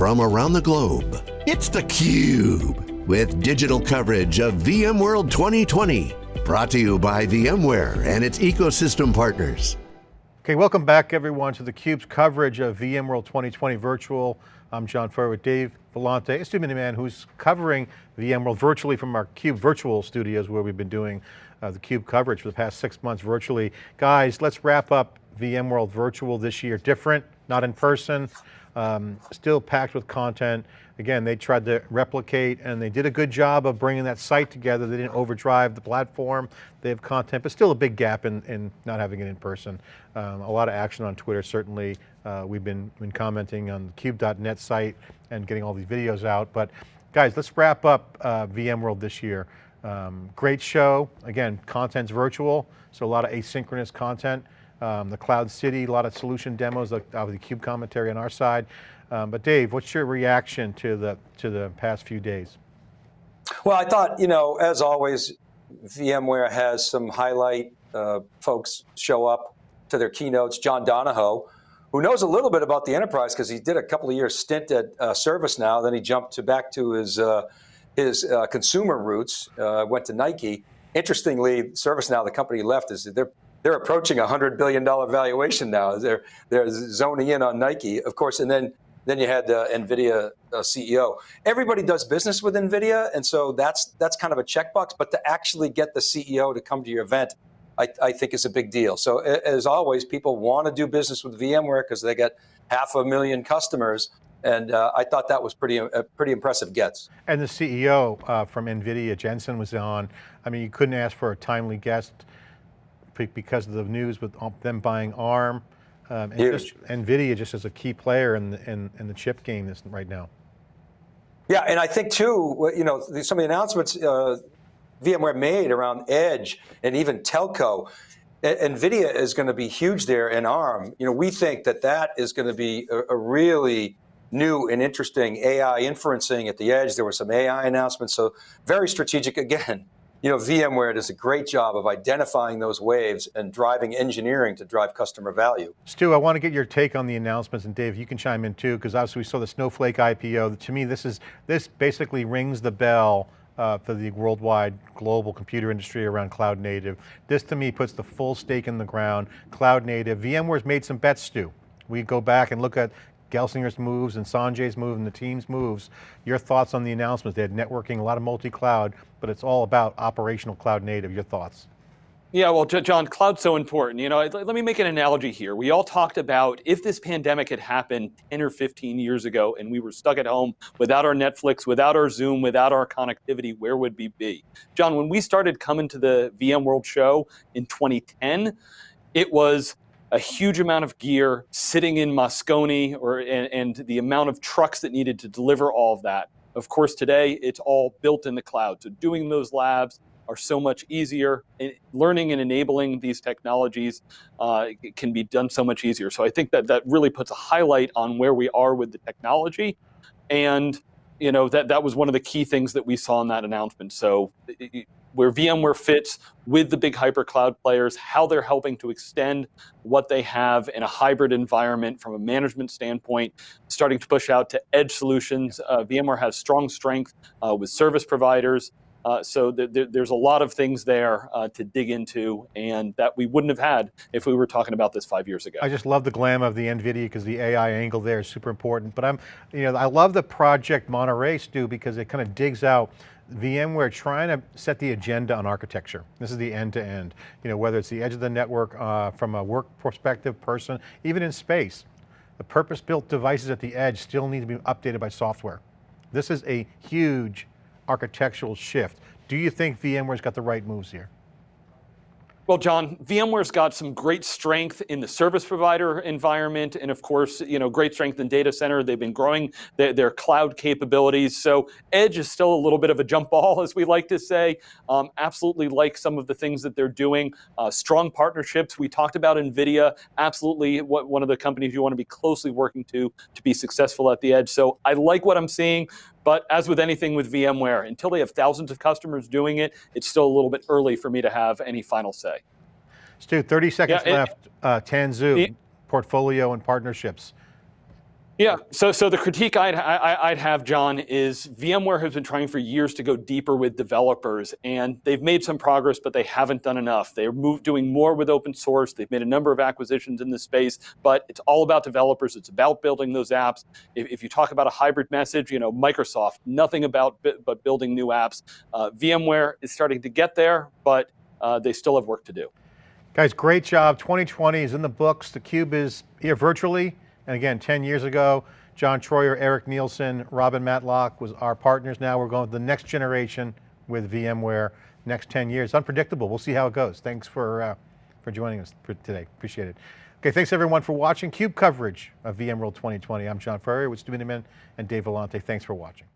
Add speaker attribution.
Speaker 1: from around the globe. It's theCUBE, with digital coverage of VMworld 2020. Brought to you by VMware and its ecosystem partners.
Speaker 2: Okay, welcome back everyone to theCUBE's coverage of VMworld 2020 Virtual. I'm John Furrier with Dave Vellante, a Stu Miniman who's covering VMworld virtually from our CUBE virtual studios where we've been doing uh, the CUBE coverage for the past six months virtually. Guys, let's wrap up VMworld virtual this year. Different, not in person, um, still packed with content. Again, they tried to replicate and they did a good job of bringing that site together. They didn't overdrive the platform. They have content, but still a big gap in, in not having it in person. Um, a lot of action on Twitter, certainly. Uh, we've been, been commenting on the cube.net site and getting all these videos out. But guys, let's wrap up uh, VMworld this year. Um, great show. Again, content's virtual, so a lot of asynchronous content um, the Cloud City, a lot of solution demos, the CUBE commentary on our side. Um, but Dave, what's your reaction to the, to the past few days?
Speaker 3: Well, I thought, you know, as always, VMware has some highlight uh, folks show up to their keynotes. John Donahoe, who knows a little bit about the enterprise because he did a couple of years stint at uh, ServiceNow, then he jumped to back to his uh, his uh, consumer roots, uh, went to Nike. Interestingly, ServiceNow, the company left, is they're they're approaching a hundred billion dollar valuation now. They're they're zoning in on Nike, of course, and then then you had the NVIDIA uh, CEO. Everybody does business with NVIDIA, and so that's that's kind of a checkbox. But to actually get the CEO to come to your event, I, I think is a big deal. So as always, people want to do business with VMware because they get half a million customers. And uh, I thought that was pretty, uh, pretty impressive gets.
Speaker 2: And the CEO uh, from NVIDIA, Jensen was on. I mean, you couldn't ask for a timely guest because of the news with them buying ARM. Um, and just, NVIDIA just as a key player in the, in, in the chip game this, right now.
Speaker 3: Yeah, and I think too, you know, some of the announcements uh, VMware made around Edge and even telco, NVIDIA is going to be huge there in ARM. You know, we think that that is going to be a, a really new and interesting AI inferencing at the edge. There were some AI announcements, so very strategic again you know, VMware does a great job of identifying those waves and driving engineering to drive customer value.
Speaker 2: Stu, I want to get your take on the announcements, and Dave, you can chime in too, because obviously we saw the Snowflake IPO. To me, this is this basically rings the bell uh, for the worldwide global computer industry around cloud native. This to me puts the full stake in the ground, cloud native. VMware's made some bets, Stu. We go back and look at Gelsinger's moves and Sanjay's move and the team's moves. Your thoughts on the announcements? They had networking, a lot of multi-cloud, but it's all about operational cloud native. Your thoughts?
Speaker 4: Yeah, well, John, cloud's so important. You know, let me make an analogy here. We all talked about if this pandemic had happened 10 or 15 years ago and we were stuck at home without our Netflix, without our Zoom, without our connectivity, where would we be? John, when we started coming to the VMworld show in 2010, it was a huge amount of gear sitting in Moscone or, and, and the amount of trucks that needed to deliver all of that. Of course, today it's all built in the cloud. So doing those labs are so much easier. And Learning and enabling these technologies uh, can be done so much easier. So I think that that really puts a highlight on where we are with the technology. And you know that that was one of the key things that we saw in that announcement. So where VMware fits with the big hypercloud players, how they're helping to extend what they have in a hybrid environment from a management standpoint, starting to push out to edge solutions. Uh, VMware has strong strength uh, with service providers. Uh, so th th there's a lot of things there uh, to dig into and that we wouldn't have had if we were talking about this five years ago.
Speaker 2: I just love the glam of the NVIDIA because the AI angle there is super important. But I'm, you know, I love the project Monterey, Stu, because it kind of digs out VMware trying to set the agenda on architecture. This is the end to end. You know, whether it's the edge of the network uh, from a work perspective, person, even in space, the purpose-built devices at the edge still need to be updated by software. This is a huge architectural shift. Do you think VMware's got the right moves here?
Speaker 4: Well, John, VMware's got some great strength in the service provider environment, and of course, you know, great strength in data center. They've been growing their, their cloud capabilities. So Edge is still a little bit of a jump ball, as we like to say. Um, absolutely like some of the things that they're doing. Uh, strong partnerships. We talked about NVIDIA, absolutely what, one of the companies you want to be closely working to to be successful at the Edge. So I like what I'm seeing. But as with anything with VMware, until they have thousands of customers doing it, it's still a little bit early for me to have any final say.
Speaker 2: Stu, 30 seconds yeah, it, left. Uh, Tanzu, it, portfolio and partnerships.
Speaker 4: Yeah, so so the critique I'd, I, I'd have, John, is VMware has been trying for years to go deeper with developers, and they've made some progress, but they haven't done enough. They're doing more with open source. They've made a number of acquisitions in this space, but it's all about developers. It's about building those apps. If, if you talk about a hybrid message, you know, Microsoft, nothing about but building new apps. Uh, VMware is starting to get there, but uh, they still have work to do.
Speaker 2: Guys, great job. 2020 is in the books. theCUBE is here virtually. And again, 10 years ago, John Troyer, Eric Nielsen, Robin Matlock was our partners. Now we're going to the next generation with VMware, next 10 years. Unpredictable, we'll see how it goes. Thanks for, uh, for joining us for today, appreciate it. Okay, thanks everyone for watching CUBE coverage of VMworld 2020. I'm John Furrier with Stu Miniman and Dave Vellante. Thanks for watching.